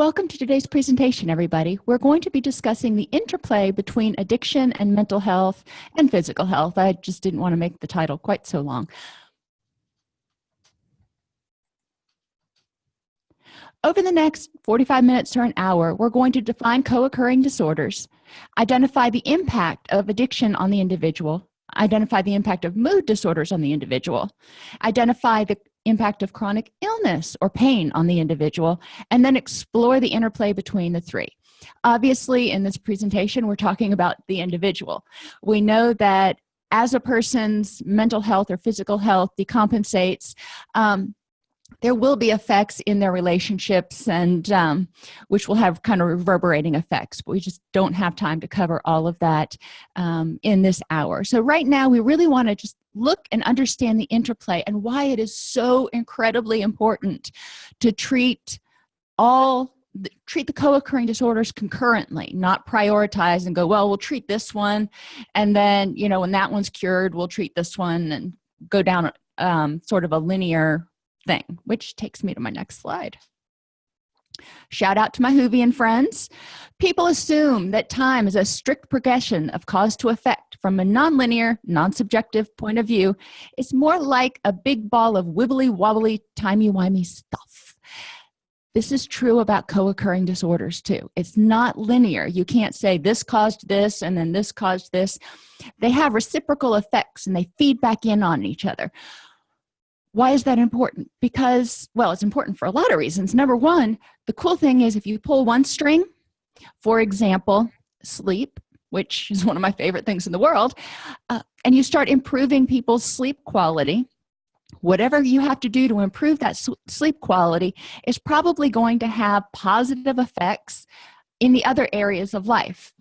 Welcome to today's presentation, everybody. We're going to be discussing the interplay between addiction and mental health and physical health. I just didn't want to make the title quite so long. Over the next 45 minutes or an hour, we're going to define co-occurring disorders, identify the impact of addiction on the individual, identify the impact of mood disorders on the individual, identify the impact of chronic illness or pain on the individual and then explore the interplay between the three. Obviously in this presentation we're talking about the individual. We know that as a person's mental health or physical health decompensates um, there will be effects in their relationships and um, which will have kind of reverberating effects but we just don't have time to cover all of that um, in this hour. So right now we really want to just look and understand the interplay and why it is so incredibly important to treat all treat the co-occurring disorders concurrently not prioritize and go well we'll treat this one and then you know when that one's cured we'll treat this one and go down um, sort of a linear thing which takes me to my next slide. Shout out to my Whovian friends. People assume that time is a strict progression of cause to effect. From a nonlinear non-subjective point of view it's more like a big ball of wibbly wobbly timey-wimey stuff. This is true about co-occurring disorders too. It's not linear. You can't say this caused this and then this caused this. They have reciprocal effects and they feed back in on each other why is that important? Because well it's important for a lot of reasons. Number one the cool thing is if you pull one string for example sleep which is one of my favorite things in the world uh, and you start improving people's sleep quality whatever you have to do to improve that sleep quality is probably going to have positive effects in the other areas of life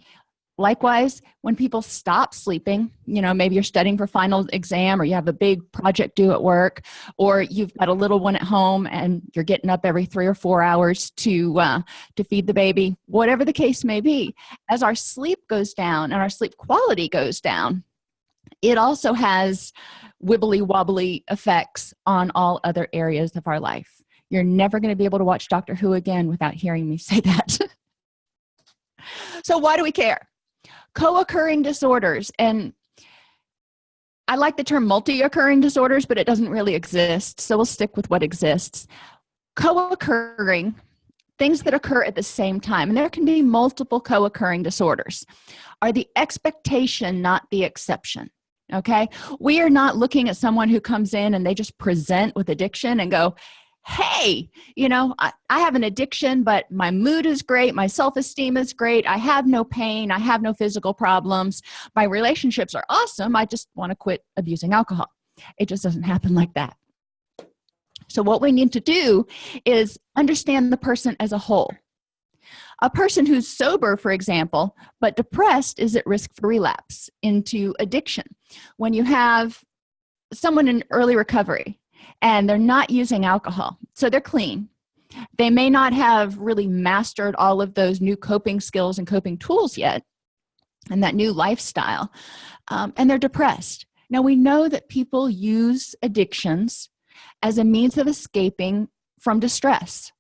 likewise when people stop sleeping you know maybe you're studying for final exam or you have a big project due at work or you've got a little one at home and you're getting up every three or four hours to uh, to feed the baby whatever the case may be as our sleep goes down and our sleep quality goes down it also has wibbly wobbly effects on all other areas of our life. You're never going to be able to watch dr who again without hearing me say that. So why do we care co-occurring disorders and I like the term multi-occurring disorders but it doesn't really exist so we'll stick with what exists. Co-occurring things that occur at the same time and there can be multiple co-occurring disorders are the expectation not the exception okay? We are not looking at someone who comes in and they just present with addiction and go hey you know I, I, have an addiction but my mood is great. My self-esteem is great. I have no pain. I have no physical problems. My relationships are awesome. I just want to quit abusing alcohol. It just doesn't happen like that. So what we need to do is understand the person as a whole. A person who's sober for example but depressed is at risk for relapse into addiction. When you have someone in early recovery and they're not using alcohol so they're clean. They may not have really mastered all of those new coping skills and coping tools yet and that new lifestyle um, and they're depressed. Now we know that people use addictions as a means of escaping from distress.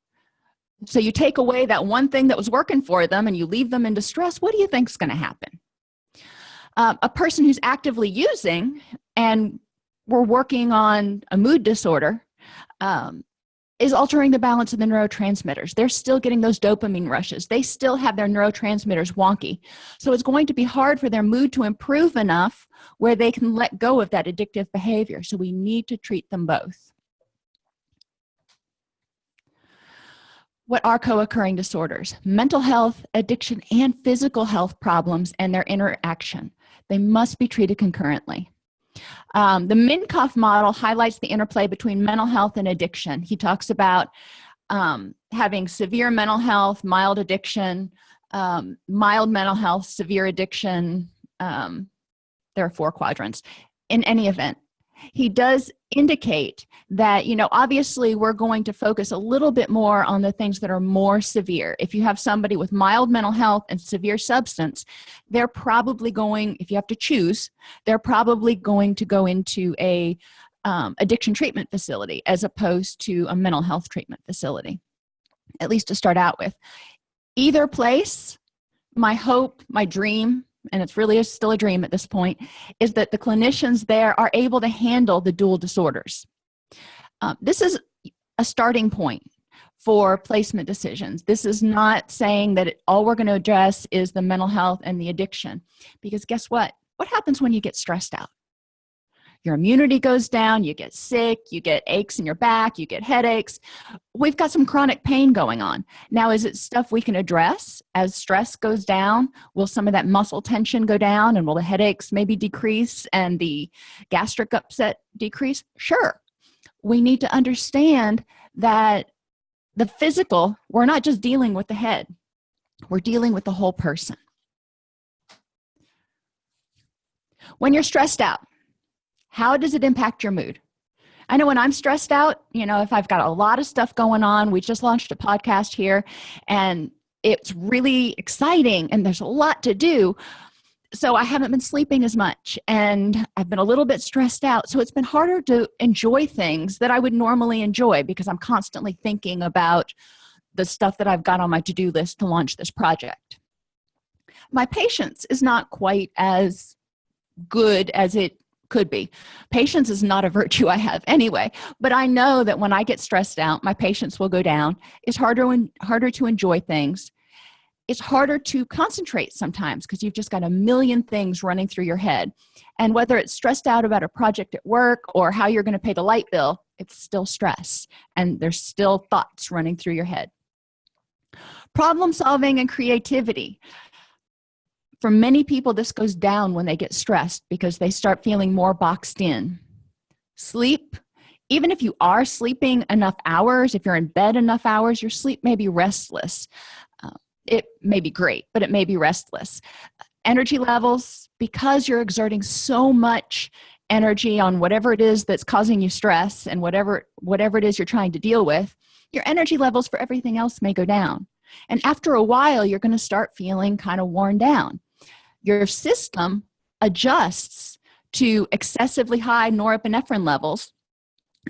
So you take away that one thing that was working for them and you leave them in distress what do you think is going to happen? Uh, a person who's actively using and we're working on a mood disorder um, is altering the balance of the neurotransmitters. They're still getting those dopamine rushes. They still have their neurotransmitters wonky. So it's going to be hard for their mood to improve enough where they can let go of that addictive behavior. So we need to treat them both. What are co-occurring disorders? Mental health addiction and physical health problems and their interaction. They must be treated concurrently um, the minkoff model highlights the interplay between mental health and addiction. He talks about um, having severe mental health mild addiction um, mild mental health severe addiction um, there are four quadrants. In any event he does indicate that you know obviously we're going to focus a little bit more on the things that are more severe. If you have somebody with mild mental health and severe substance they're probably going if you have to choose they're probably going to go into a um, addiction treatment facility as opposed to a mental health treatment facility at least to start out with. Either place my hope my dream and it's really still a dream at this point is that the clinicians there are able to handle the dual disorders. Um, this is a starting point for placement decisions. This is not saying that it, all we're going to address is the mental health and the addiction because guess what? What happens when you get stressed out your immunity goes down you get sick you get aches in your back you get headaches. We've got some chronic pain going on. Now is it stuff we can address? As stress goes down will some of that muscle tension go down and will the headaches maybe decrease and the gastric upset decrease? Sure. We need to understand that the physical we're not just dealing with the head. We're dealing with the whole person. When you're stressed out how does it impact your mood? I know when i'm stressed out you know if i've got a lot of stuff going on we just launched a podcast here and it's really exciting and there's a lot to do. So i haven't been sleeping as much and i've been a little bit stressed out. So it's been harder to enjoy things that i would normally enjoy because i'm constantly thinking about the stuff that i've got on my to-do list to launch this project. My patience is not quite as good as it could be. Patience is not a virtue i have anyway but i know that when i get stressed out my patience will go down. It's harder and harder to enjoy things. It's harder to concentrate sometimes because you've just got a million things running through your head. And whether it's stressed out about a project at work or how you're going to pay the light bill it's still stress and there's still thoughts running through your head. Problem solving and creativity for many people this goes down when they get stressed because they start feeling more boxed in. Sleep even if you are sleeping enough hours if you're in bed enough hours your sleep may be restless. Uh, it may be great but it may be restless. Energy levels because you're exerting so much energy on whatever it is that's causing you stress and whatever whatever it is you're trying to deal with your energy levels for everything else may go down. And after a while you're going to start feeling kind of worn down your system adjusts to excessively high norepinephrine levels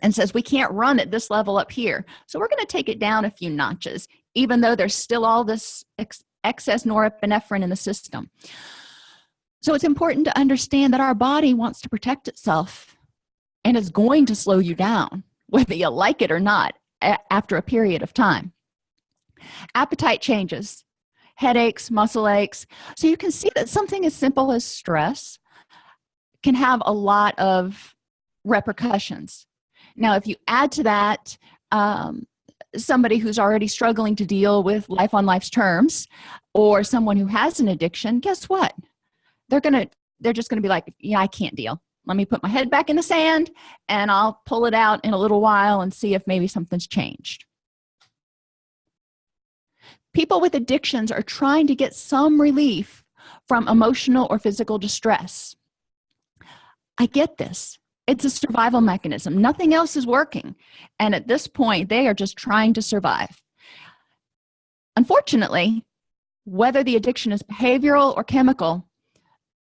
and says we can't run at this level up here. So we're going to take it down a few notches even though there's still all this ex excess norepinephrine in the system. So it's important to understand that our body wants to protect itself and is going to slow you down whether you like it or not after a period of time. Appetite changes headaches muscle aches. So you can see that something as simple as stress can have a lot of repercussions. Now if you add to that um, somebody who's already struggling to deal with life on life's terms or someone who has an addiction guess what? They're gonna they're just gonna be like yeah i can't deal. Let me put my head back in the sand and i'll pull it out in a little while and see if maybe something's changed people with addictions are trying to get some relief from emotional or physical distress. I get this. It's a survival mechanism. Nothing else is working. And at this point they are just trying to survive. Unfortunately whether the addiction is behavioral or chemical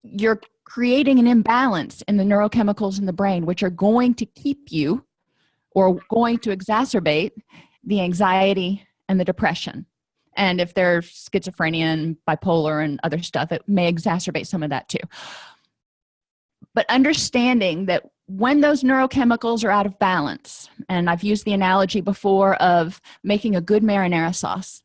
you're creating an imbalance in the neurochemicals in the brain which are going to keep you or going to exacerbate the anxiety and the depression and if they're schizophrenia and bipolar and other stuff it may exacerbate some of that too. But understanding that when those neurochemicals are out of balance and i've used the analogy before of making a good marinara sauce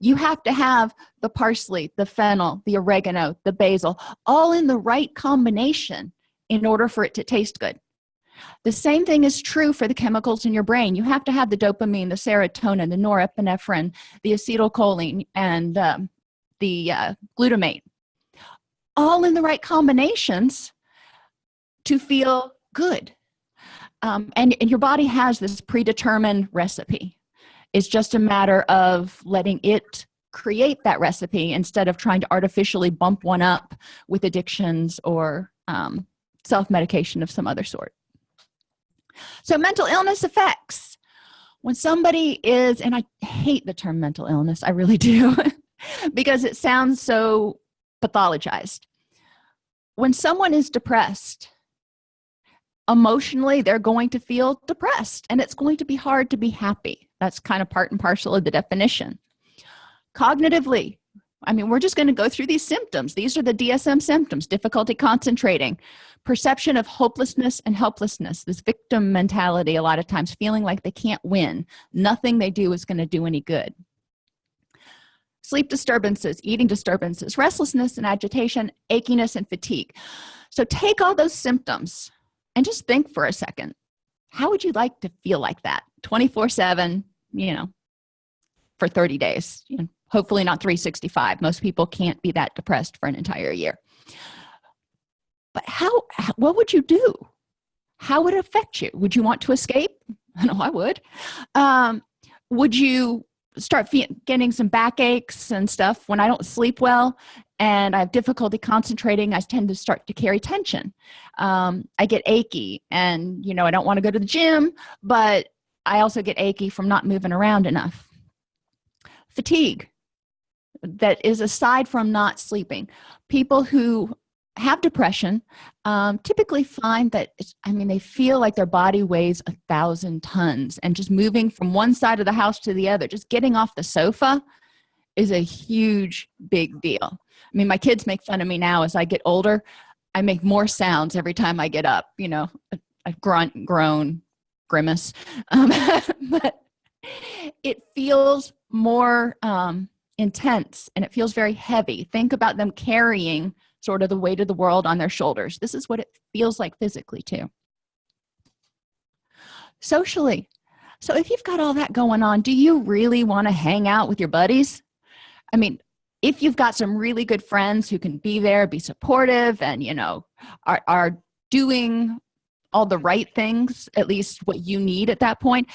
you have to have the parsley the fennel the oregano the basil all in the right combination in order for it to taste good the same thing is true for the chemicals in your brain. You have to have the dopamine the serotonin the norepinephrine the acetylcholine and um, the uh, glutamate. All in the right combinations to feel good. Um, and, and your body has this predetermined recipe. It's just a matter of letting it create that recipe instead of trying to artificially bump one up with addictions or um, self-medication of some other sort so mental illness effects when somebody is and i hate the term mental illness i really do because it sounds so pathologized. When someone is depressed emotionally they're going to feel depressed and it's going to be hard to be happy. That's kind of part and parcel of the definition. Cognitively i mean we're just going to go through these symptoms. These are the dsm symptoms difficulty concentrating perception of hopelessness and helplessness this victim mentality a lot of times feeling like they can't win. Nothing they do is going to do any good. Sleep disturbances eating disturbances restlessness and agitation achiness and fatigue. So take all those symptoms and just think for a second. How would you like to feel like that? 24 7 you know for 30 days you know, hopefully not 365 most people can't be that depressed for an entire year. But how what would you do? How would it affect you? Would you want to escape? I know i would. Um, would you start getting some backaches and stuff when i don't sleep well and i have difficulty concentrating? I tend to start to carry tension. Um, i get achy and you know i don't want to go to the gym but i also get achy from not moving around enough. Fatigue that is aside from not sleeping. People who have depression um, typically find that i mean they feel like their body weighs a thousand tons and just moving from one side of the house to the other just getting off the sofa is a huge big deal. I mean my kids make fun of me now as i get older. I make more sounds every time i get up you know a, grunt groan grimace. Um, but it feels more um, intense and it feels very heavy. Think about them carrying sort of the weight of the world on their shoulders. This is what it feels like physically too. Socially. So if you've got all that going on do you really want to hang out with your buddies? I mean if you've got some really good friends who can be there be supportive and you know are, are doing all the right things at least what you need at that point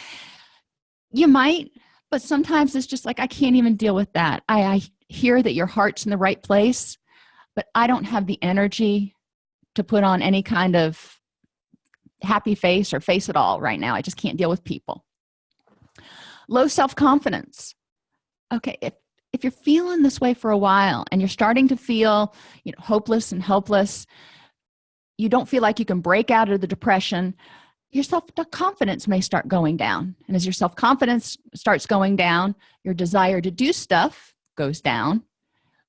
you might but sometimes it's just like i can't even deal with that. I, I hear that your heart's in the right place but i don't have the energy to put on any kind of happy face or face at all right now. I just can't deal with people. Low self-confidence. Okay if if you're feeling this way for a while and you're starting to feel you know hopeless and helpless you don't feel like you can break out of the depression your self-confidence may start going down. And as your self-confidence starts going down your desire to do stuff goes down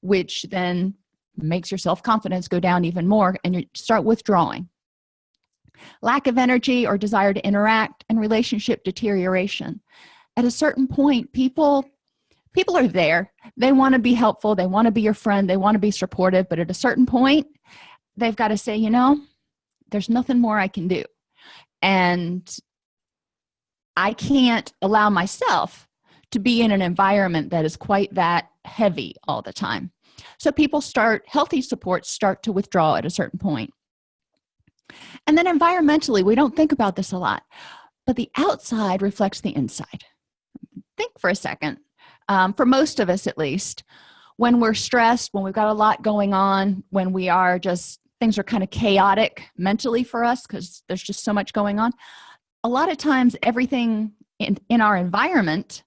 which then makes your self-confidence go down even more and you start withdrawing. Lack of energy or desire to interact and relationship deterioration. At a certain point people people are there. They want to be helpful. They want to be your friend. They want to be supportive. But at a certain point they've got to say you know there's nothing more i can do and i can't allow myself to be in an environment that is quite that heavy all the time. So people start healthy supports start to withdraw at a certain point. And then environmentally we don't think about this a lot but the outside reflects the inside. Think for a second. Um, for most of us at least when we're stressed when we've got a lot going on when we are just things are kind of chaotic mentally for us because there's just so much going on. A lot of times everything in, in our environment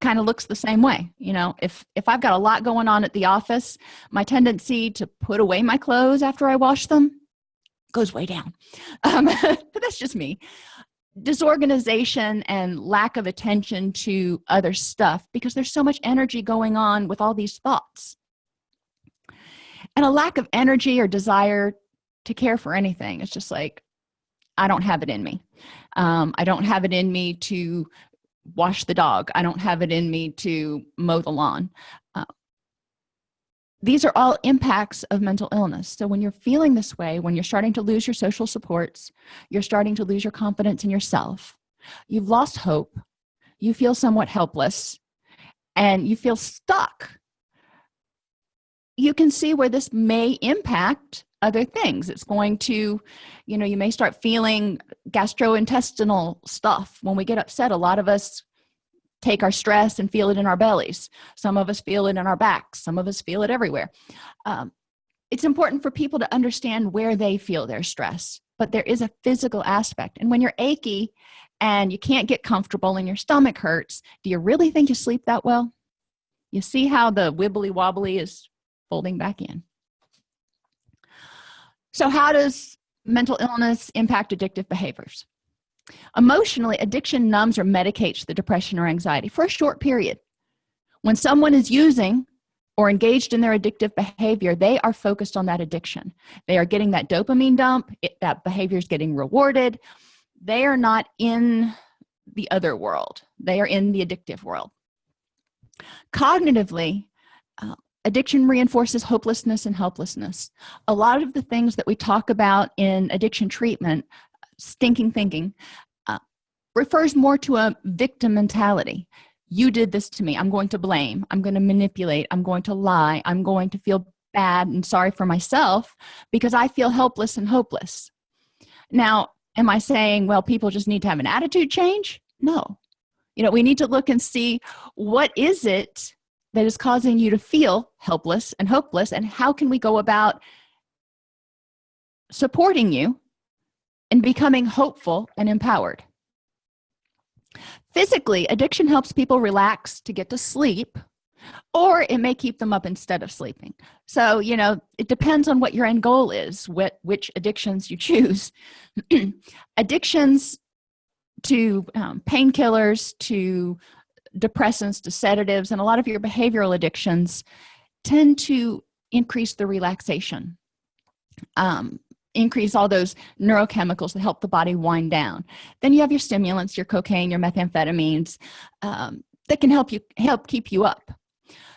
kind of looks the same way you know? If if i've got a lot going on at the office my tendency to put away my clothes after i wash them goes way down. Um, but that's just me. Disorganization and lack of attention to other stuff because there's so much energy going on with all these thoughts and a lack of energy or desire to care for anything. It's just like i don't have it in me. Um, i don't have it in me to wash the dog. I don't have it in me to mow the lawn. Uh, these are all impacts of mental illness. So when you're feeling this way when you're starting to lose your social supports you're starting to lose your confidence in yourself you've lost hope you feel somewhat helpless and you feel stuck you can see where this may impact other things. It's going to you know you may start feeling gastrointestinal stuff. When we get upset a lot of us take our stress and feel it in our bellies. Some of us feel it in our backs. Some of us feel it everywhere. Um, it's important for people to understand where they feel their stress but there is a physical aspect. And when you're achy and you can't get comfortable and your stomach hurts do you really think you sleep that well? You see how the wibbly wobbly is folding back in. So how does mental illness impact addictive behaviors? Emotionally addiction numbs or medicates the depression or anxiety for a short period. When someone is using or engaged in their addictive behavior they are focused on that addiction. They are getting that dopamine dump. It, that behavior is getting rewarded. They are not in the other world. They are in the addictive world. Cognitively uh, addiction reinforces hopelessness and helplessness. A lot of the things that we talk about in addiction treatment stinking thinking uh, refers more to a victim mentality. You did this to me. I'm going to blame. I'm going to manipulate. I'm going to lie. I'm going to feel bad and sorry for myself because i feel helpless and hopeless. Now am i saying well people just need to have an attitude change? No. You know we need to look and see what is it that is causing you to feel helpless and hopeless and how can we go about supporting you and becoming hopeful and empowered? Physically addiction helps people relax to get to sleep or it may keep them up instead of sleeping. So you know it depends on what your end goal is what which addictions you choose. Addictions to um, painkillers to depressants to sedatives and a lot of your behavioral addictions tend to increase the relaxation um, increase all those neurochemicals that help the body wind down. Then you have your stimulants your cocaine your methamphetamines um, that can help you help keep you up.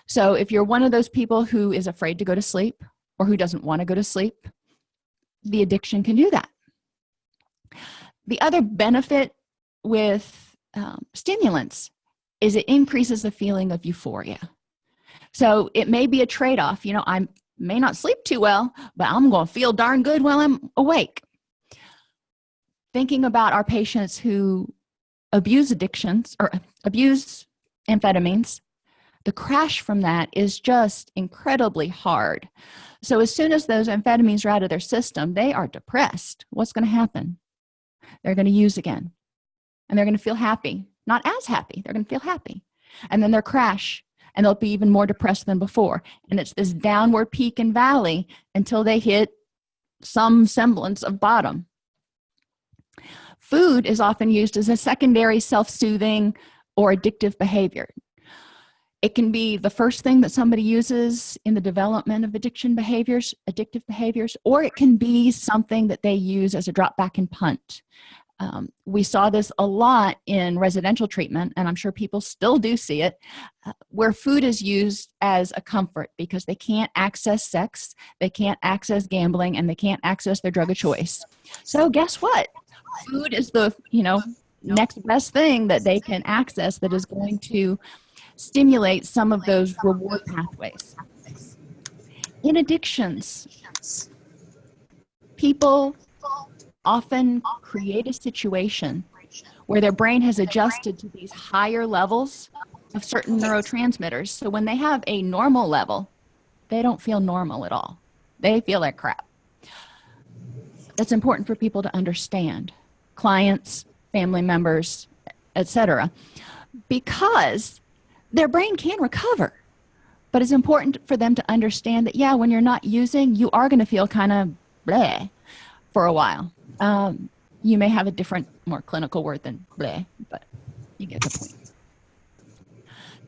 So if you're one of those people who is afraid to go to sleep or who doesn't want to go to sleep the addiction can do that. The other benefit with um, stimulants is it increases the feeling of euphoria. So it may be a trade-off you know i'm may not sleep too well but i'm gonna feel darn good while i'm awake. Thinking about our patients who abuse addictions or abuse amphetamines the crash from that is just incredibly hard. So as soon as those amphetamines are out of their system they are depressed. What's going to happen? They're going to use again and they're going to feel happy not as happy. They're to feel happy. And then they'll crash and they'll be even more depressed than before. And it's this downward peak and valley until they hit some semblance of bottom. Food is often used as a secondary self-soothing or addictive behavior. It can be the first thing that somebody uses in the development of addiction behaviors addictive behaviors or it can be something that they use as a drop back and punt um, we saw this a lot in residential treatment and i'm sure people still do see it uh, where food is used as a comfort because they can't access sex they can't access gambling and they can't access their drug of choice. So guess what? Food is the you know next best thing that they can access that is going to stimulate some of those reward pathways. In addictions people often create a situation where their brain has adjusted to these higher levels of certain neurotransmitters. So when they have a normal level they don't feel normal at all. They feel like crap. That's important for people to understand clients family members etc because their brain can recover. But it's important for them to understand that yeah when you're not using you are going to feel kind of bleh for a while um, you may have a different more clinical word than bleh but you get the point.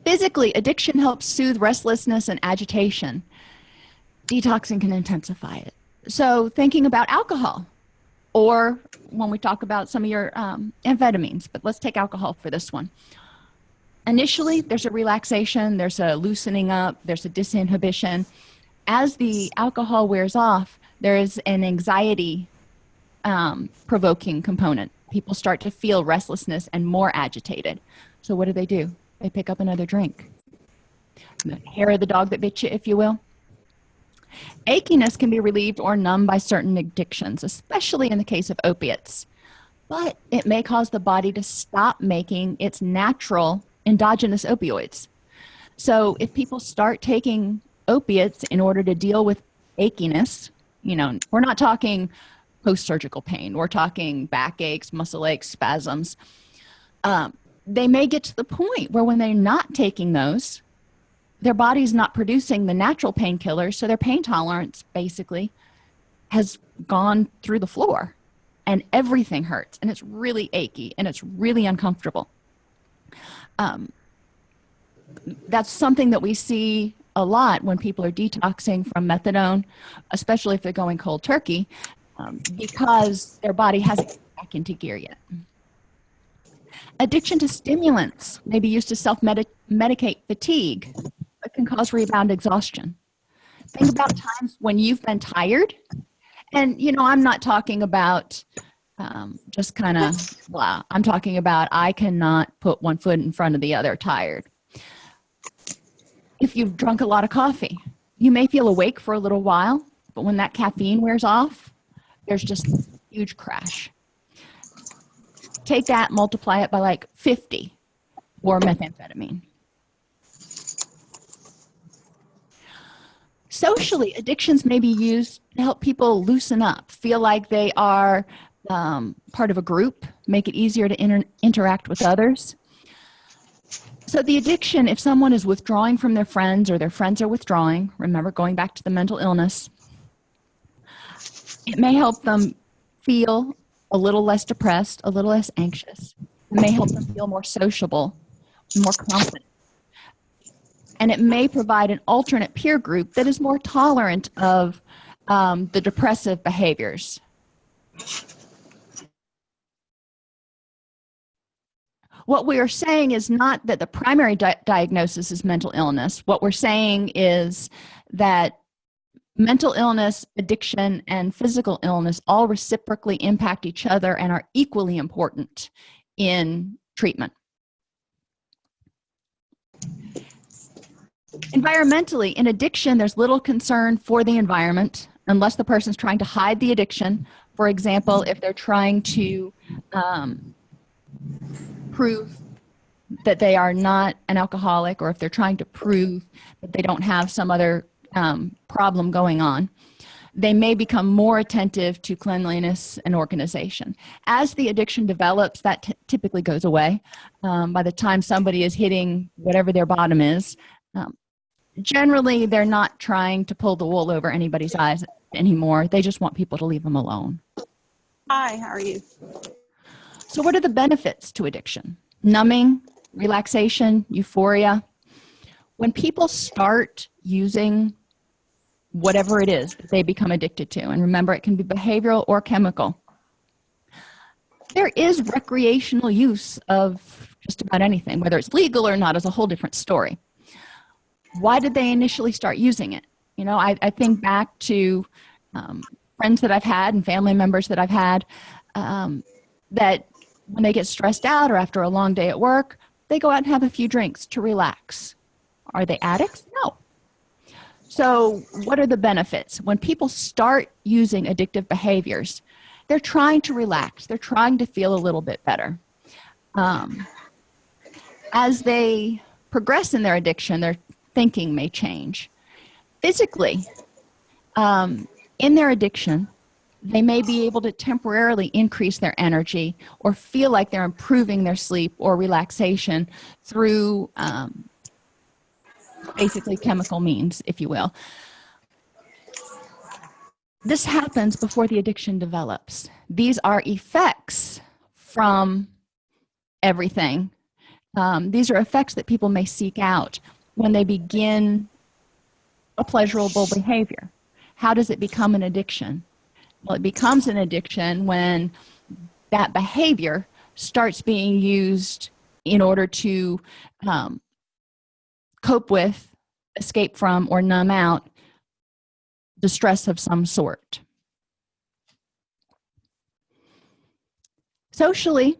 Physically addiction helps soothe restlessness and agitation. Detoxing can intensify it. So thinking about alcohol or when we talk about some of your um, amphetamines but let's take alcohol for this one. Initially there's a relaxation there's a loosening up there's a disinhibition. As the alcohol wears off there is an anxiety um, provoking component. People start to feel restlessness and more agitated. So what do they do? They pick up another drink. The hair of the dog that bit you if you will. Achiness can be relieved or numbed by certain addictions especially in the case of opiates. But it may cause the body to stop making its natural endogenous opioids. So if people start taking opiates in order to deal with achiness you know we're not talking post-surgical pain. We're talking back aches muscle aches spasms. Um, they may get to the point where when they're not taking those their body's not producing the natural painkillers so their pain tolerance basically has gone through the floor and everything hurts and it's really achy and it's really uncomfortable. Um, that's something that we see a lot when people are detoxing from methadone especially if they're going cold turkey um, because their body hasn't gotten back into gear yet. Addiction to stimulants may be used to self-medicate fatigue but can cause rebound exhaustion. Think about times when you've been tired and you know i'm not talking about um, just kind of blah. I'm talking about i cannot put one foot in front of the other tired. If you've drunk a lot of coffee you may feel awake for a little while but when that caffeine wears off there's just huge crash. Take that multiply it by like 50 or methamphetamine. Socially addictions may be used to help people loosen up feel like they are um, part of a group make it easier to inter interact with others. So the addiction if someone is withdrawing from their friends or their friends are withdrawing remember going back to the mental illness it may help them feel a little less depressed a little less anxious. It may help them feel more sociable more confident. And it may provide an alternate peer group that is more tolerant of um, the depressive behaviors. What we are saying is not that the primary di diagnosis is mental illness. What we're saying is that mental illness addiction and physical illness all reciprocally impact each other and are equally important in treatment. Environmentally in addiction there's little concern for the environment unless the person's trying to hide the addiction. For example if they're trying to um, prove that they are not an alcoholic or if they're trying to prove that they don't have some other um, problem going on they may become more attentive to cleanliness and organization. As the addiction develops that typically goes away um, by the time somebody is hitting whatever their bottom is. Um, generally they're not trying to pull the wool over anybody's eyes anymore. They just want people to leave them alone. Hi how are you? So what are the benefits to addiction? Numbing relaxation euphoria. When people start using whatever it is that they become addicted to. And remember it can be behavioral or chemical. There is recreational use of just about anything whether it's legal or not is a whole different story. Why did they initially start using it? You know i, I think back to um, friends that i've had and family members that i've had um, that when they get stressed out or after a long day at work they go out and have a few drinks to relax. Are they addicts? No so what are the benefits? When people start using addictive behaviors they're trying to relax. They're trying to feel a little bit better. Um, as they progress in their addiction their thinking may change. Physically um, in their addiction they may be able to temporarily increase their energy or feel like they're improving their sleep or relaxation through um, basically chemical means if you will. This happens before the addiction develops. These are effects from everything. Um, these are effects that people may seek out when they begin a pleasurable behavior. How does it become an addiction? Well it becomes an addiction when that behavior starts being used in order to um, cope with escape from or numb out distress of some sort. Socially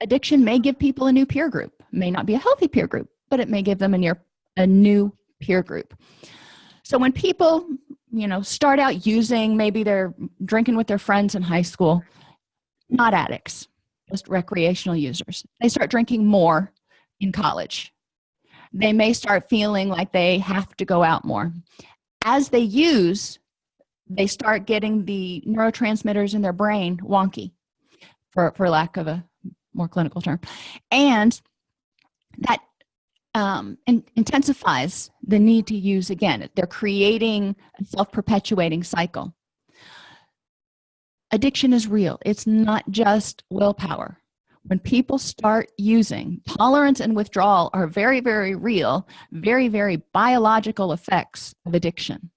addiction may give people a new peer group. May not be a healthy peer group but it may give them a near a new peer group. So when people you know start out using maybe they're drinking with their friends in high school not addicts just recreational users they start drinking more in college they may start feeling like they have to go out more. As they use they start getting the neurotransmitters in their brain wonky for, for lack of a more clinical term. And that um, in, intensifies the need to use again. They're creating a self-perpetuating cycle. Addiction is real. It's not just willpower when people start using tolerance and withdrawal are very very real very very biological effects of addiction.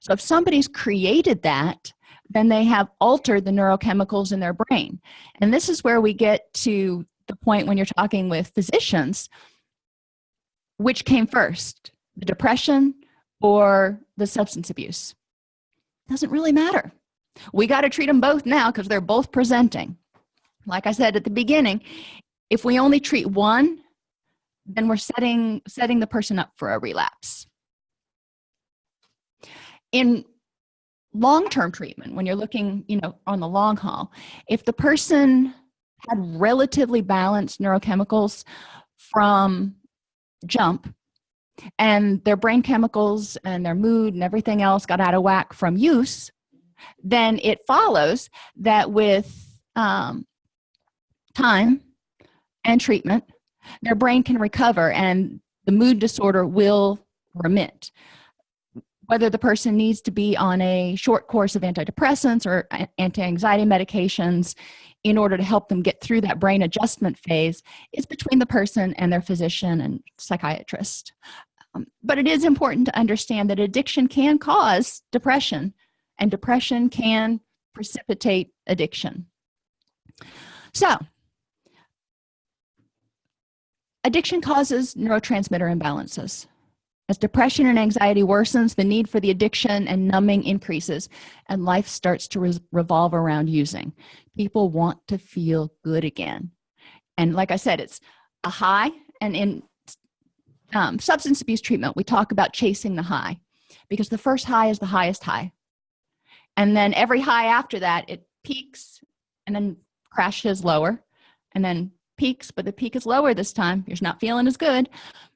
So if somebody's created that then they have altered the neurochemicals in their brain. And this is where we get to the point when you're talking with physicians which came first the depression or the substance abuse? Doesn't really matter. We got to treat them both now because they're both presenting like i said at the beginning if we only treat one then we're setting setting the person up for a relapse. In long-term treatment when you're looking you know on the long haul if the person had relatively balanced neurochemicals from jump and their brain chemicals and their mood and everything else got out of whack from use then it follows that with um, time and treatment their brain can recover and the mood disorder will remit. Whether the person needs to be on a short course of antidepressants or anti-anxiety medications in order to help them get through that brain adjustment phase is between the person and their physician and psychiatrist. Um, but it is important to understand that addiction can cause depression and depression can precipitate addiction. So addiction causes neurotransmitter imbalances. As depression and anxiety worsens the need for the addiction and numbing increases and life starts to re revolve around using. People want to feel good again. And like i said it's a high and in um, substance abuse treatment we talk about chasing the high because the first high is the highest high. And then every high after that it peaks and then crashes lower and then peaks but the peak is lower this time. You're not feeling as good.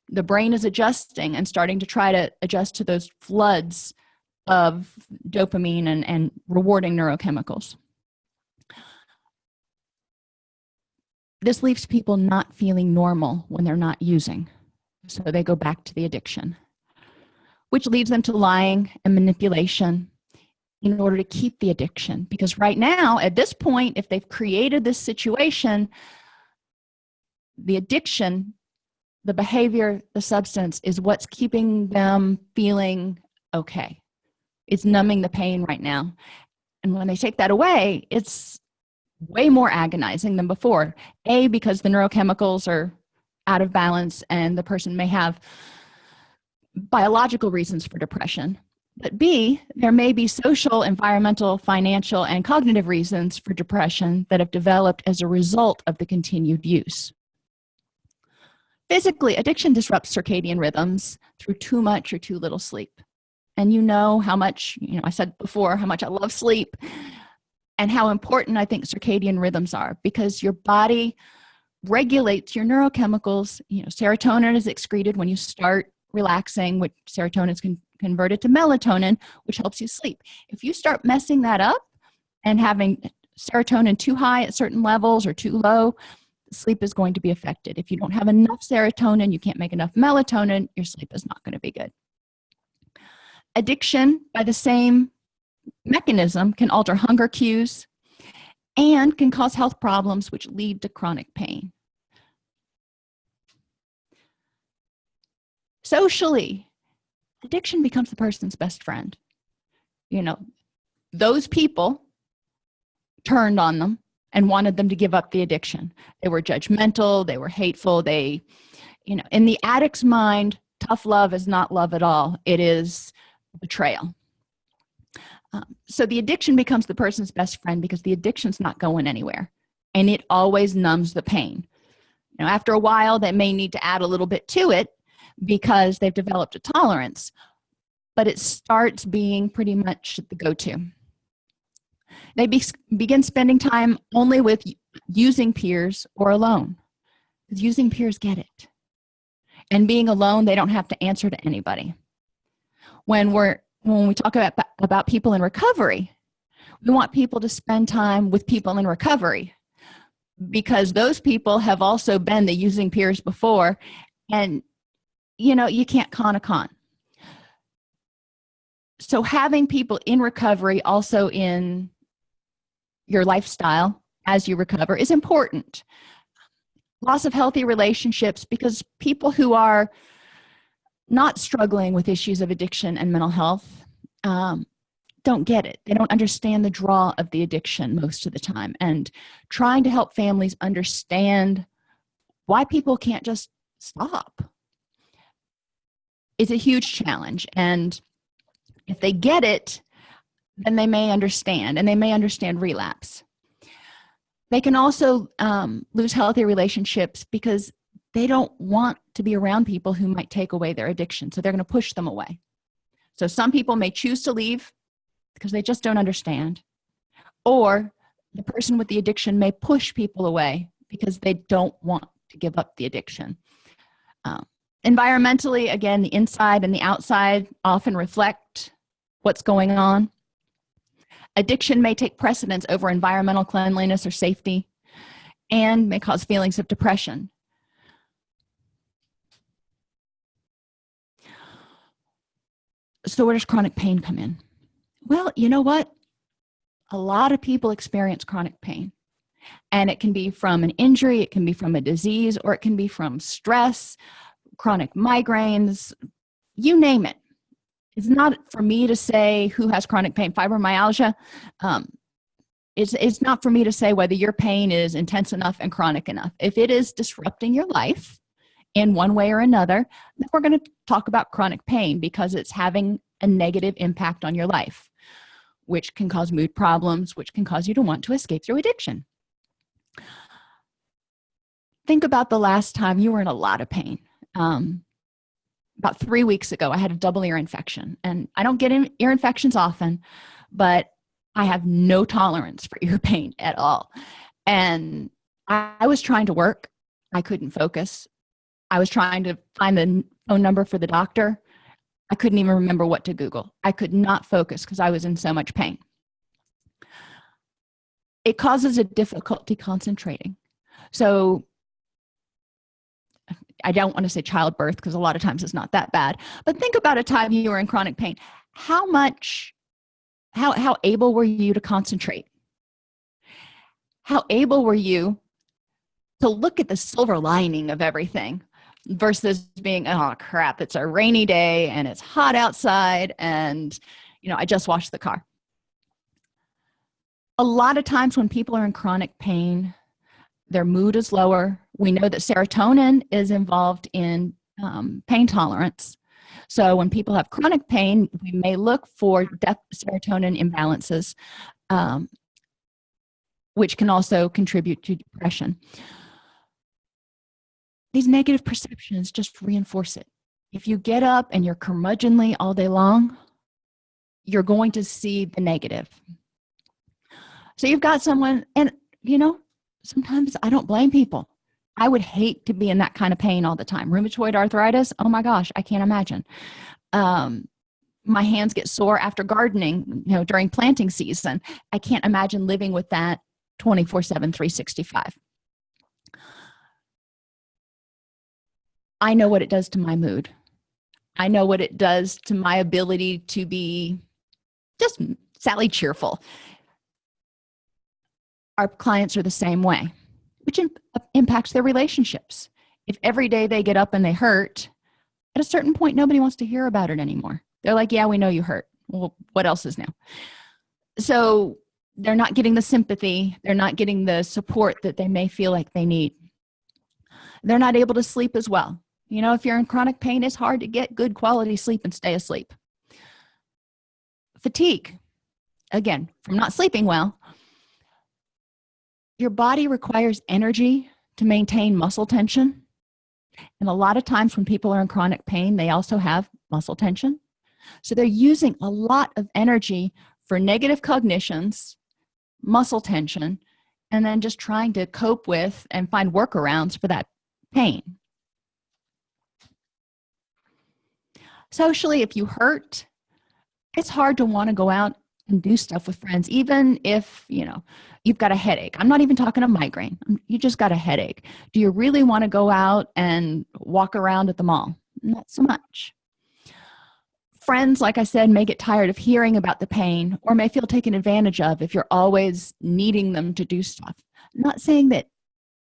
The brain is adjusting and starting to try to adjust to those floods of dopamine and, and rewarding neurochemicals. This leaves people not feeling normal when they're not using so they go back to the addiction which leads them to lying and manipulation in order to keep the addiction. Because right now at this point if they've created this situation the addiction the behavior the substance is what's keeping them feeling okay. It's numbing the pain right now. And when they take that away it's way more agonizing than before. A because the neurochemicals are out of balance and the person may have biological reasons for depression. But b there may be social environmental financial and cognitive reasons for depression that have developed as a result of the continued use physically addiction disrupts circadian rhythms through too much or too little sleep. And you know how much you know i said before how much i love sleep and how important i think circadian rhythms are because your body regulates your neurochemicals. You know serotonin is excreted when you start relaxing which serotonin is con converted to melatonin which helps you sleep. If you start messing that up and having serotonin too high at certain levels or too low sleep is going to be affected. If you don't have enough serotonin you can't make enough melatonin your sleep is not going to be good. Addiction by the same mechanism can alter hunger cues and can cause health problems which lead to chronic pain. Socially addiction becomes the person's best friend. You know those people turned on them and wanted them to give up the addiction. They were judgmental they were hateful they you know in the addict's mind tough love is not love at all. It is betrayal. Um, so the addiction becomes the person's best friend because the addiction's not going anywhere and it always numbs the pain. Know after a while they may need to add a little bit to it because they've developed a tolerance but it starts being pretty much the go-to they be, begin spending time only with using peers or alone. Using peers get it. And being alone they don't have to answer to anybody. When we're when we talk about about people in recovery we want people to spend time with people in recovery. Because those people have also been the using peers before. And you know you can't con a con. So having people in recovery also in your lifestyle as you recover is important. Loss of healthy relationships because people who are not struggling with issues of addiction and mental health um, don't get it. They don't understand the draw of the addiction most of the time. And trying to help families understand why people can't just stop is a huge challenge. And if they get it then they may understand and they may understand relapse. They can also um, lose healthy relationships because they don't want to be around people who might take away their addiction so they're going to push them away. So some people may choose to leave because they just don't understand or the person with the addiction may push people away because they don't want to give up the addiction. Um, environmentally again the inside and the outside often reflect what's going on addiction may take precedence over environmental cleanliness or safety and may cause feelings of depression. So where does chronic pain come in? Well you know what? A lot of people experience chronic pain and it can be from an injury it can be from a disease or it can be from stress chronic migraines you name it it's not for me to say who has chronic pain fibromyalgia um, it's, it's not for me to say whether your pain is intense enough and chronic enough. If it is disrupting your life in one way or another then we're going to talk about chronic pain because it's having a negative impact on your life which can cause mood problems which can cause you to want to escape through addiction. Think about the last time you were in a lot of pain. Um, about three weeks ago i had a double ear infection. And i don't get ear infections often but i have no tolerance for ear pain at all. And I, I was trying to work. I couldn't focus. I was trying to find the phone number for the doctor. I couldn't even remember what to google. I could not focus because i was in so much pain. It causes a difficulty concentrating. So i don't want to say childbirth because a lot of times it's not that bad but think about a time you were in chronic pain. How much how how able were you to concentrate? How able were you to look at the silver lining of everything versus being oh crap it's a rainy day and it's hot outside and you know i just washed the car. A lot of times when people are in chronic pain their mood is lower we know that serotonin is involved in um, pain tolerance. So when people have chronic pain we may look for serotonin imbalances um, which can also contribute to depression. These negative perceptions just reinforce it. If you get up and you're curmudgeonly all day long you're going to see the negative. So you've got someone and you know sometimes i don't blame people i would hate to be in that kind of pain all the time. Rheumatoid arthritis oh my gosh i can't imagine. Um, my hands get sore after gardening you know during planting season. I can't imagine living with that 24 7 365 i know what it does to my mood. I know what it does to my ability to be just sally cheerful. Our clients are the same way which impacts their relationships. If every day they get up and they hurt at a certain point nobody wants to hear about it anymore. They're like yeah we know you hurt. Well what else is new? So they're not getting the sympathy. They're not getting the support that they may feel like they need. They're not able to sleep as well. You know if you're in chronic pain it's hard to get good quality sleep and stay asleep. Fatigue. Again from not sleeping well your body requires energy to maintain muscle tension. And a lot of times when people are in chronic pain they also have muscle tension. So they're using a lot of energy for negative cognitions muscle tension and then just trying to cope with and find workarounds for that pain. Socially if you hurt it's hard to want to go out and do stuff with friends even if you know you've got a headache. I'm not even talking a migraine. You just got a headache. Do you really want to go out and walk around at the mall? Not so much. Friends like i said may get tired of hearing about the pain or may feel taken advantage of if you're always needing them to do stuff. I'm not saying that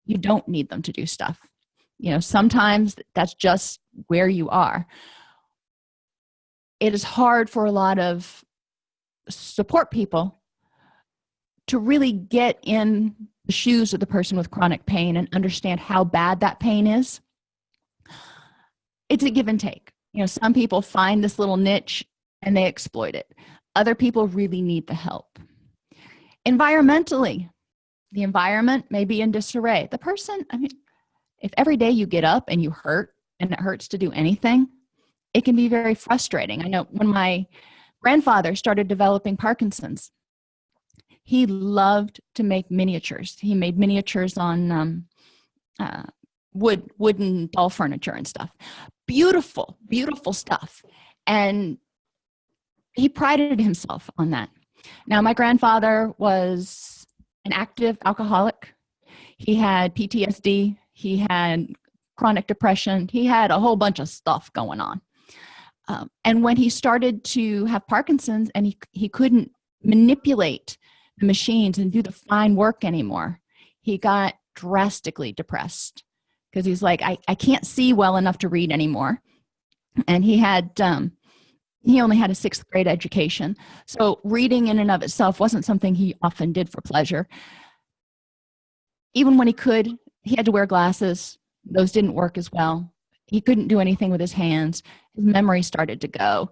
you don't need them to do stuff. You know sometimes that's just where you are. It is hard for a lot of support people to really get in the shoes of the person with chronic pain and understand how bad that pain is it's a give and take. You know some people find this little niche and they exploit it. Other people really need the help. Environmentally the environment may be in disarray. The person i mean if every day you get up and you hurt and it hurts to do anything it can be very frustrating. I know when my grandfather started developing parkinson's he loved to make miniatures. He made miniatures on um, uh, wood wooden doll furniture and stuff. Beautiful beautiful stuff. And he prided himself on that. Now my grandfather was an active alcoholic. He had ptsd he had chronic depression. He had a whole bunch of stuff going on. Um, and when he started to have parkinson's and he, he couldn't manipulate the machines and do the fine work anymore. He got drastically depressed because he's like I, I can't see well enough to read anymore. And he had um he only had a sixth grade education. So reading in and of itself wasn't something he often did for pleasure. Even when he could he had to wear glasses. Those didn't work as well. He couldn't do anything with his hands. His memory started to go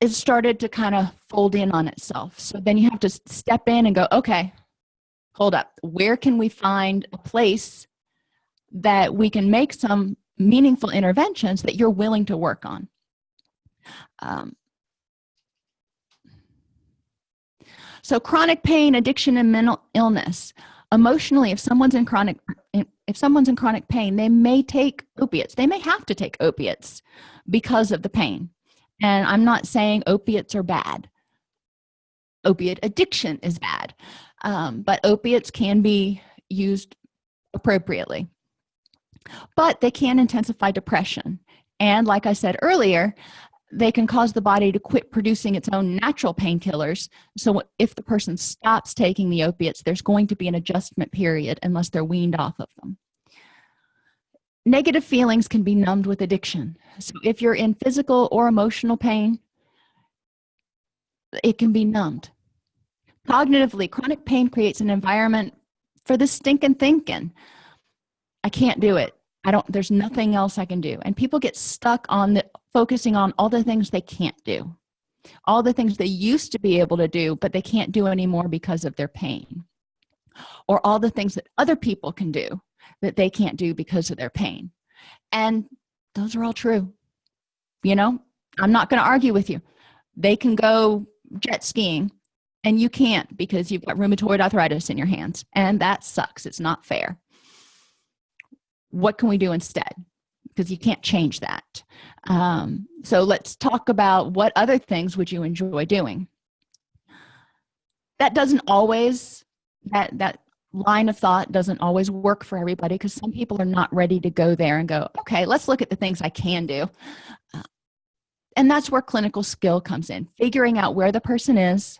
it started to kind of fold in on itself. So then you have to step in and go okay hold up. Where can we find a place that we can make some meaningful interventions that you're willing to work on? Um, so chronic pain addiction and mental illness. Emotionally if someone's in chronic if someone's in chronic pain they may take opiates. They may have to take opiates because of the pain and i'm not saying opiates are bad. Opiate addiction is bad. Um, but opiates can be used appropriately. But they can intensify depression. And like i said earlier they can cause the body to quit producing its own natural painkillers. So if the person stops taking the opiates there's going to be an adjustment period unless they're weaned off of them negative feelings can be numbed with addiction. So if you're in physical or emotional pain it can be numbed. Cognitively chronic pain creates an environment for the stinking thinking. I can't do it. I don't there's nothing else i can do. And people get stuck on the focusing on all the things they can't do. All the things they used to be able to do but they can't do anymore because of their pain. Or all the things that other people can do that they can't do because of their pain. And those are all true. You know i'm not going to argue with you. They can go jet skiing and you can't because you've got rheumatoid arthritis in your hands and that sucks. It's not fair. What can we do instead? Because you can't change that. Um, so let's talk about what other things would you enjoy doing. That doesn't always that that line of thought doesn't always work for everybody because some people are not ready to go there and go okay let's look at the things i can do. Uh, and that's where clinical skill comes in figuring out where the person is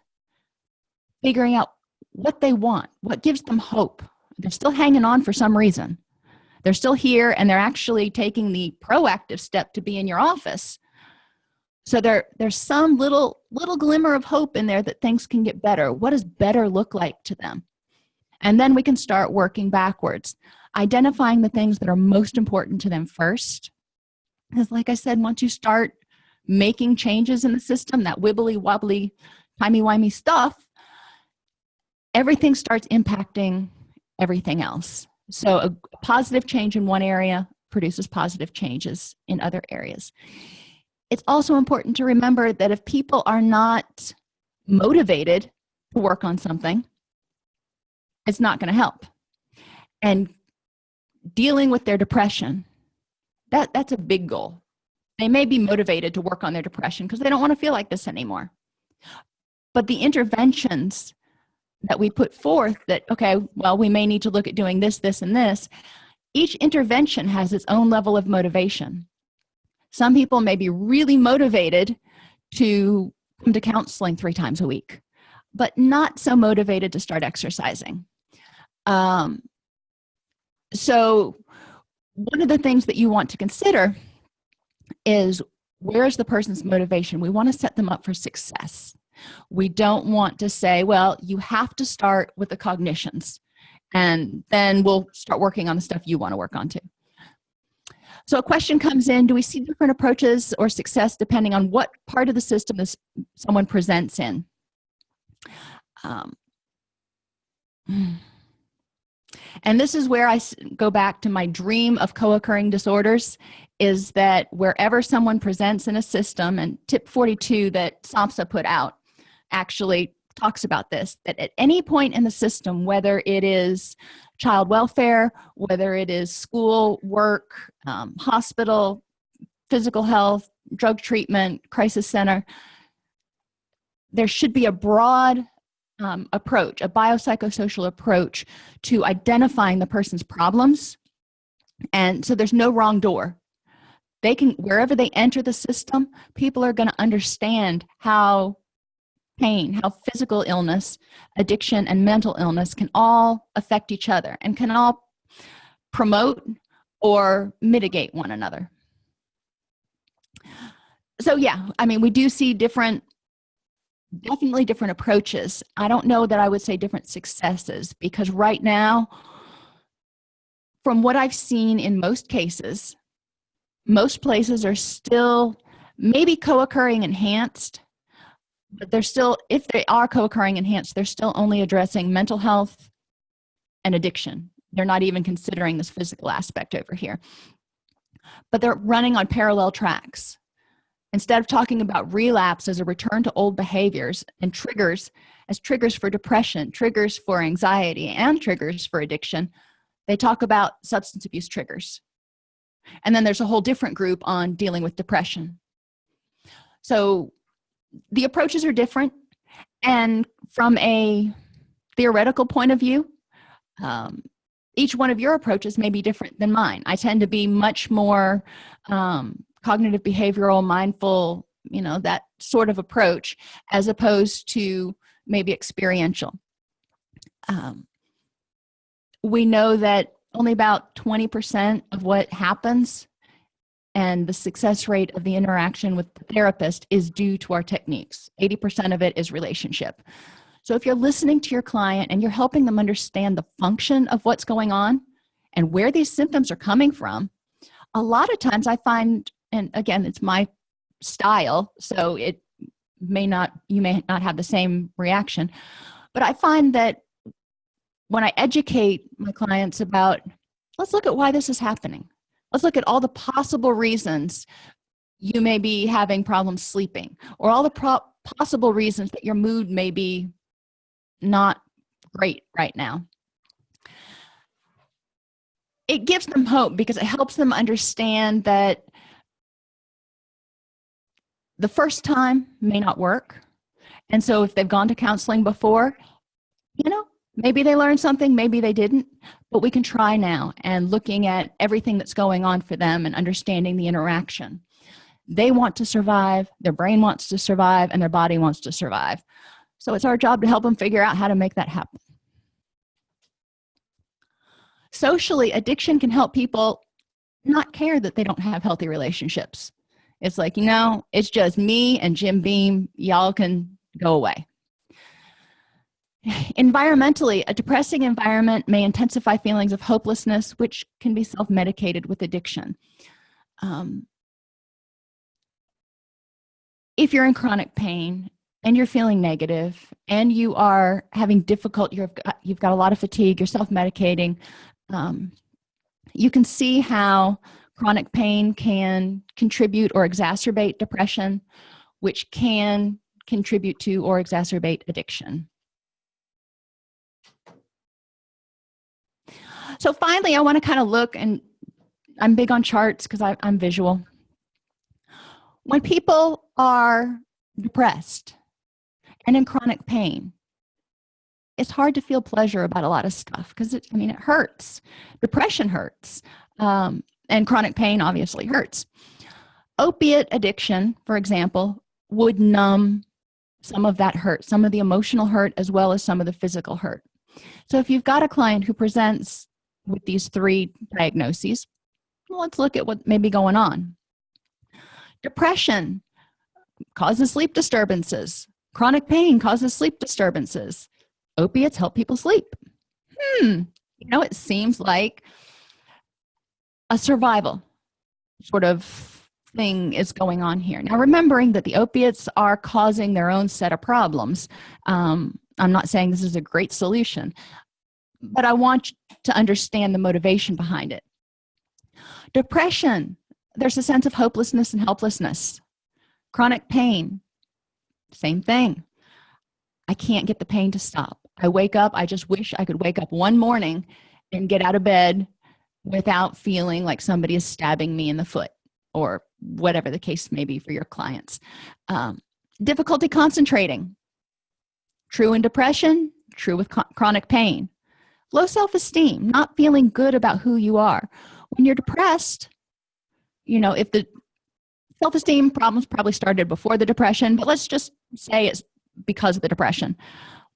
figuring out what they want what gives them hope. They're still hanging on for some reason. They're still here and they're actually taking the proactive step to be in your office. So there there's some little little glimmer of hope in there that things can get better. What does better look like to them and then we can start working backwards identifying the things that are most important to them first. Because like i said once you start making changes in the system that wibbly wobbly timey-wimey stuff everything starts impacting everything else. So a positive change in one area produces positive changes in other areas. It's also important to remember that if people are not motivated to work on something it's not going to help. And dealing with their depression that that's a big goal. They may be motivated to work on their depression because they don't want to feel like this anymore. But the interventions that we put forth that okay well we may need to look at doing this this and this each intervention has its own level of motivation. Some people may be really motivated to come to counseling three times a week but not so motivated to start exercising um, so one of the things that you want to consider is where's the person's motivation? We want to set them up for success. We don't want to say well you have to start with the cognitions and then we'll start working on the stuff you want to work on too. So a question comes in do we see different approaches or success depending on what part of the system this someone presents in? Um, and this is where i go back to my dream of co-occurring disorders is that wherever someone presents in a system and tip 42 that samhsa put out actually talks about this that at any point in the system whether it is child welfare whether it is school work um, hospital physical health drug treatment crisis center there should be a broad um, approach a biopsychosocial approach to identifying the person's problems. And so there's no wrong door. They can wherever they enter the system people are going to understand how pain how physical illness addiction and mental illness can all affect each other and can all promote or mitigate one another. So yeah i mean we do see different definitely different approaches. I don't know that i would say different successes because right now from what i've seen in most cases most places are still maybe co-occurring enhanced but they're still if they are co-occurring enhanced they're still only addressing mental health and addiction. They're not even considering this physical aspect over here. But they're running on parallel tracks instead of talking about relapse as a return to old behaviors and triggers as triggers for depression triggers for anxiety and triggers for addiction they talk about substance abuse triggers. And then there's a whole different group on dealing with depression. So the approaches are different and from a theoretical point of view um, each one of your approaches may be different than mine. I tend to be much more um, cognitive behavioral mindful you know that sort of approach as opposed to maybe experiential. Um, we know that only about 20 percent of what happens and the success rate of the interaction with the therapist is due to our techniques. 80 percent of it is relationship. So if you're listening to your client and you're helping them understand the function of what's going on and where these symptoms are coming from a lot of times i find and again it's my style so it may not you may not have the same reaction. But i find that when i educate my clients about let's look at why this is happening. Let's look at all the possible reasons you may be having problems sleeping or all the possible reasons that your mood may be not great right now. It gives them hope because it helps them understand that the first time may not work. And so if they've gone to counseling before you know maybe they learned something maybe they didn't but we can try now and looking at everything that's going on for them and understanding the interaction. They want to survive their brain wants to survive and their body wants to survive. So it's our job to help them figure out how to make that happen. Socially addiction can help people not care that they don't have healthy relationships it's like you know it's just me and jim beam. Y'all can go away. Environmentally a depressing environment may intensify feelings of hopelessness which can be self-medicated with addiction. Um, if you're in chronic pain and you're feeling negative and you are having difficult you've got, you've got a lot of fatigue you're self-medicating um, you can see how chronic pain can contribute or exacerbate depression which can contribute to or exacerbate addiction. So finally i want to kind of look and i'm big on charts because i'm visual. When people are depressed and in chronic pain it's hard to feel pleasure about a lot of stuff because i mean it hurts. Depression hurts. Um, and chronic pain obviously hurts. Opiate addiction for example would numb some of that hurt some of the emotional hurt as well as some of the physical hurt. So if you've got a client who presents with these three diagnoses well, let's look at what may be going on. Depression causes sleep disturbances. Chronic pain causes sleep disturbances. Opiates help people sleep. Hmm you know it seems like a survival sort of thing is going on here. Now remembering that the opiates are causing their own set of problems um, i'm not saying this is a great solution but i want to understand the motivation behind it. Depression there's a sense of hopelessness and helplessness. Chronic pain same thing. I can't get the pain to stop. I wake up i just wish i could wake up one morning and get out of bed without feeling like somebody is stabbing me in the foot or whatever the case may be for your clients. Um, difficulty concentrating. True in depression true with chronic pain. Low self-esteem not feeling good about who you are. When you're depressed you know if the self-esteem problems probably started before the depression but let's just say it's because of the depression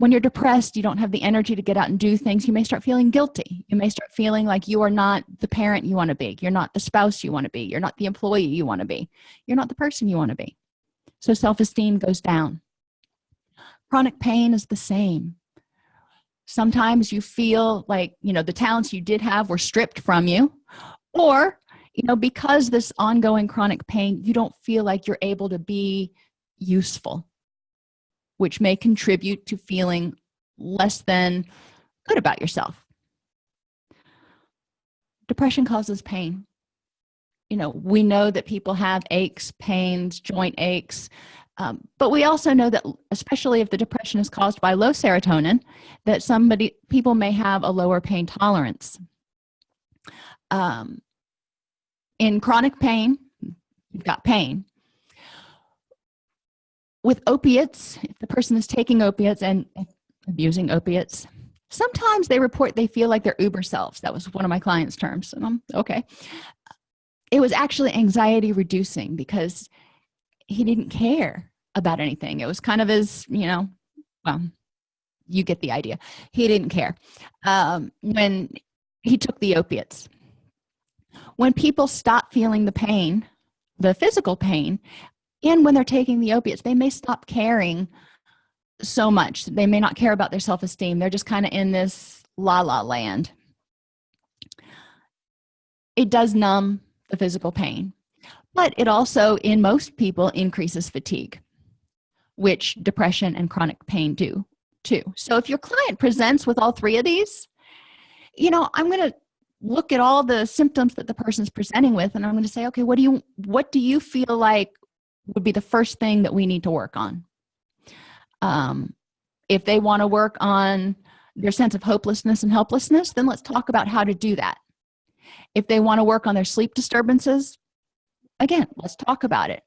when you're depressed you don't have the energy to get out and do things you may start feeling guilty. You may start feeling like you are not the parent you want to be. You're not the spouse you want to be. You're not the employee you want to be. You're not the person you want to be. So self-esteem goes down. Chronic pain is the same. Sometimes you feel like you know the talents you did have were stripped from you or you know because this ongoing chronic pain you don't feel like you're able to be useful which may contribute to feeling less than good about yourself. Depression causes pain. You know we know that people have aches pains joint aches um, but we also know that especially if the depression is caused by low serotonin that somebody people may have a lower pain tolerance. Um, in chronic pain you've got pain with opiates if the person is taking opiates and abusing opiates sometimes they report they feel like they're uber selves. That was one of my clients terms and i'm okay. It was actually anxiety reducing because he didn't care about anything. It was kind of as you know well you get the idea. He didn't care. Um, when he took the opiates. When people stop feeling the pain the physical pain and when they're taking the opiates they may stop caring so much. They may not care about their self-esteem. They're just kind of in this la la land. It does numb the physical pain but it also in most people increases fatigue which depression and chronic pain do too. So if your client presents with all three of these you know i'm going to look at all the symptoms that the person's presenting with and i'm going to say okay what do you what do you feel like would be the first thing that we need to work on. Um, if they want to work on their sense of hopelessness and helplessness then let's talk about how to do that. If they want to work on their sleep disturbances again let's talk about it.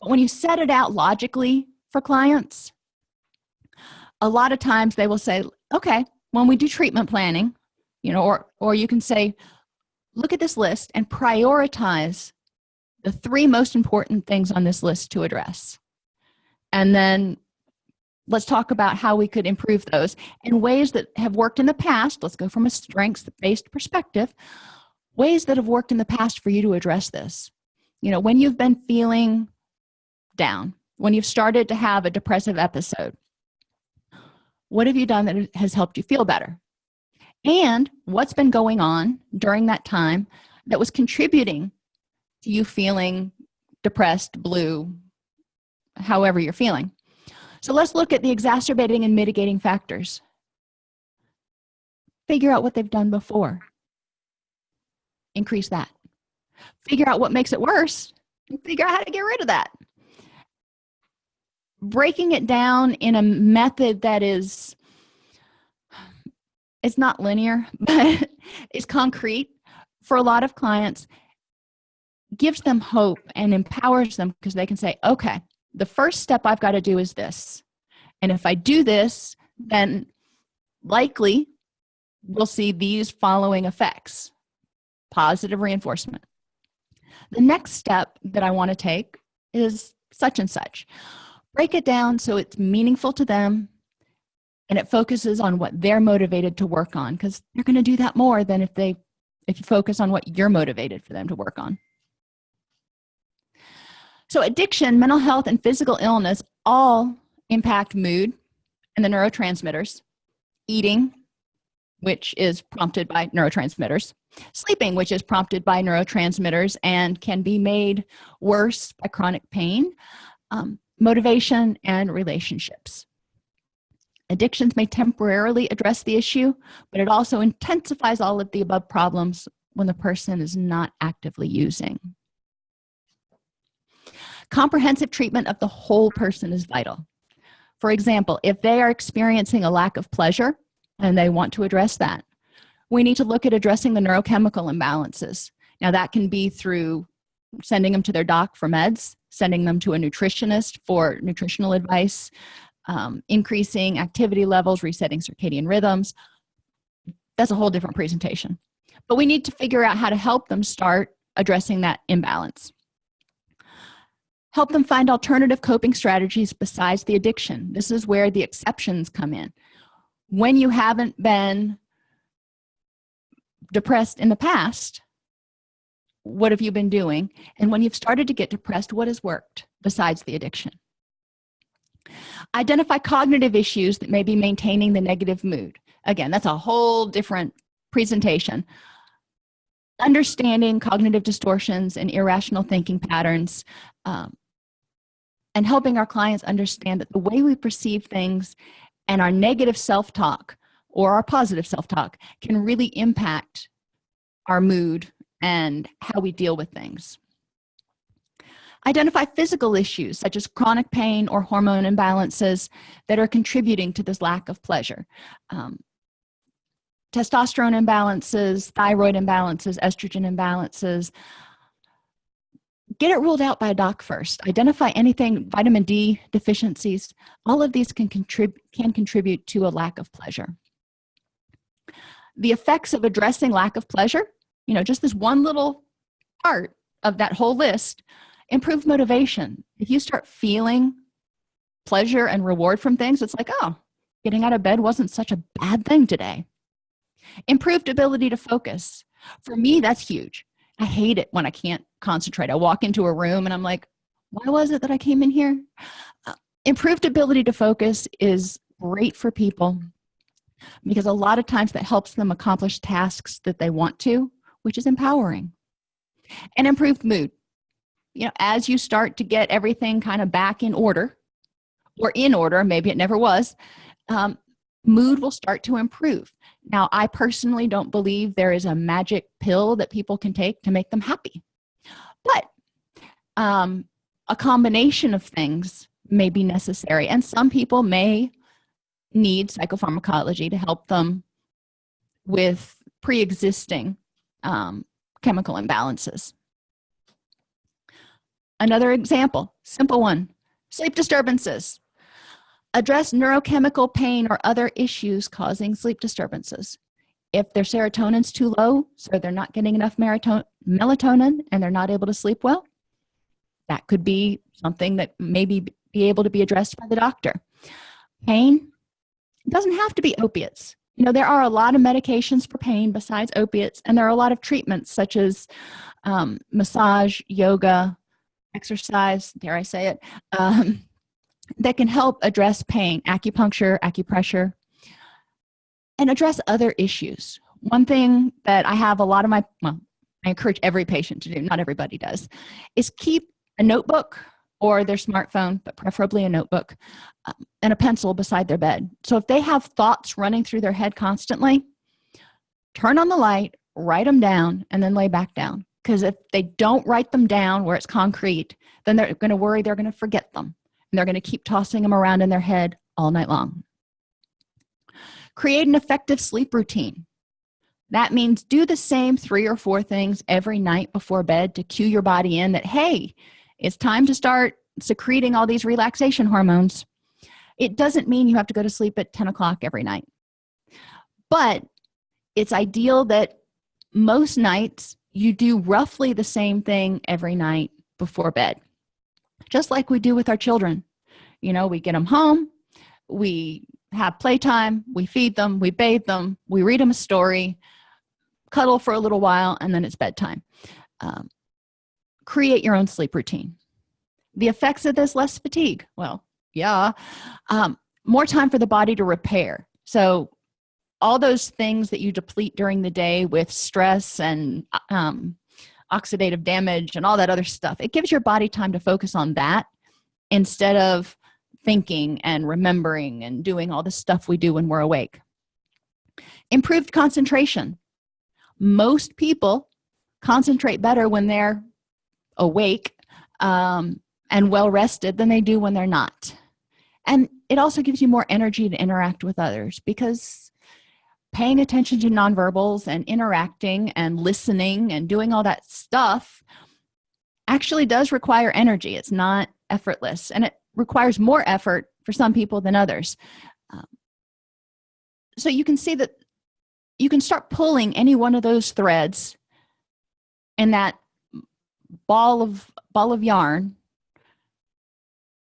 But when you set it out logically for clients a lot of times they will say okay when we do treatment planning you know or or you can say look at this list and prioritize the three most important things on this list to address. And then let's talk about how we could improve those in ways that have worked in the past. Let's go from a strengths-based perspective. Ways that have worked in the past for you to address this. You know when you've been feeling down when you've started to have a depressive episode what have you done that has helped you feel better? And what's been going on during that time that was contributing you feeling depressed blue however you're feeling. So let's look at the exacerbating and mitigating factors. Figure out what they've done before. Increase that. Figure out what makes it worse figure out how to get rid of that. Breaking it down in a method that is it's not linear but it's concrete for a lot of clients gives them hope and empowers them because they can say okay the first step i've got to do is this. And if i do this then likely we'll see these following effects positive reinforcement. The next step that i want to take is such and such. Break it down so it's meaningful to them and it focuses on what they're motivated to work on because they're going to do that more than if they if you focus on what you're motivated for them to work on so addiction mental health and physical illness all impact mood and the neurotransmitters. Eating which is prompted by neurotransmitters. Sleeping which is prompted by neurotransmitters and can be made worse by chronic pain. Um, motivation and relationships. Addictions may temporarily address the issue but it also intensifies all of the above problems when the person is not actively using comprehensive treatment of the whole person is vital. For example if they are experiencing a lack of pleasure and they want to address that. We need to look at addressing the neurochemical imbalances. Now that can be through sending them to their doc for meds sending them to a nutritionist for nutritional advice um, increasing activity levels resetting circadian rhythms. That's a whole different presentation. But we need to figure out how to help them start addressing that imbalance help them find alternative coping strategies besides the addiction. This is where the exceptions come in. When you haven't been depressed in the past what have you been doing? And when you've started to get depressed what has worked besides the addiction? Identify cognitive issues that may be maintaining the negative mood. Again that's a whole different presentation. Understanding cognitive distortions and irrational thinking patterns um, and helping our clients understand that the way we perceive things and our negative self-talk or our positive self-talk can really impact our mood and how we deal with things. Identify physical issues such as chronic pain or hormone imbalances that are contributing to this lack of pleasure. Um, testosterone imbalances thyroid imbalances estrogen imbalances get it ruled out by a doc first. Identify anything vitamin d deficiencies all of these can contribute can contribute to a lack of pleasure. The effects of addressing lack of pleasure you know just this one little part of that whole list improve motivation. If you start feeling pleasure and reward from things it's like oh getting out of bed wasn't such a bad thing today. Improved ability to focus. For me that's huge i hate it when i can't concentrate. I walk into a room and i'm like why was it that i came in here? Uh, improved ability to focus is great for people because a lot of times that helps them accomplish tasks that they want to which is empowering. And improved mood. You know as you start to get everything kind of back in order or in order maybe it never was um, mood will start to improve now i personally don't believe there is a magic pill that people can take to make them happy. But um, a combination of things may be necessary and some people may need psychopharmacology to help them with pre-existing um, chemical imbalances. Another example simple one sleep disturbances address neurochemical pain or other issues causing sleep disturbances. If their serotonin's too low so they're not getting enough melatonin and they're not able to sleep well that could be something that maybe be able to be addressed by the doctor. Pain doesn't have to be opiates. You know there are a lot of medications for pain besides opiates and there are a lot of treatments such as um, massage yoga exercise dare i say it um, that can help address pain acupuncture acupressure and address other issues. One thing that i have a lot of my well i encourage every patient to do not everybody does is keep a notebook or their smartphone but preferably a notebook um, and a pencil beside their bed. So if they have thoughts running through their head constantly turn on the light write them down and then lay back down. Because if they don't write them down where it's concrete then they're going to worry they're going to forget them and they're going to keep tossing them around in their head all night long. Create an effective sleep routine. That means do the same three or four things every night before bed to cue your body in that hey it's time to start secreting all these relaxation hormones. It doesn't mean you have to go to sleep at 10 o'clock every night. But it's ideal that most nights you do roughly the same thing every night before bed just like we do with our children. You know we get them home we have playtime we feed them we bathe them we read them a story cuddle for a little while and then it's bedtime. Um, create your own sleep routine. The effects of this less fatigue. Well yeah. Um, more time for the body to repair. So all those things that you deplete during the day with stress and um, oxidative damage and all that other stuff. It gives your body time to focus on that instead of thinking and remembering and doing all the stuff we do when we're awake. Improved concentration. Most people concentrate better when they're awake um, and well rested than they do when they're not. And it also gives you more energy to interact with others because paying attention to nonverbals and interacting and listening and doing all that stuff actually does require energy. It's not effortless and it requires more effort for some people than others. Um, so you can see that you can start pulling any one of those threads in that ball of ball of yarn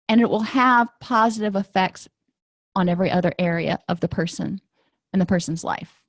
and it will have positive effects on every other area of the person and the person's life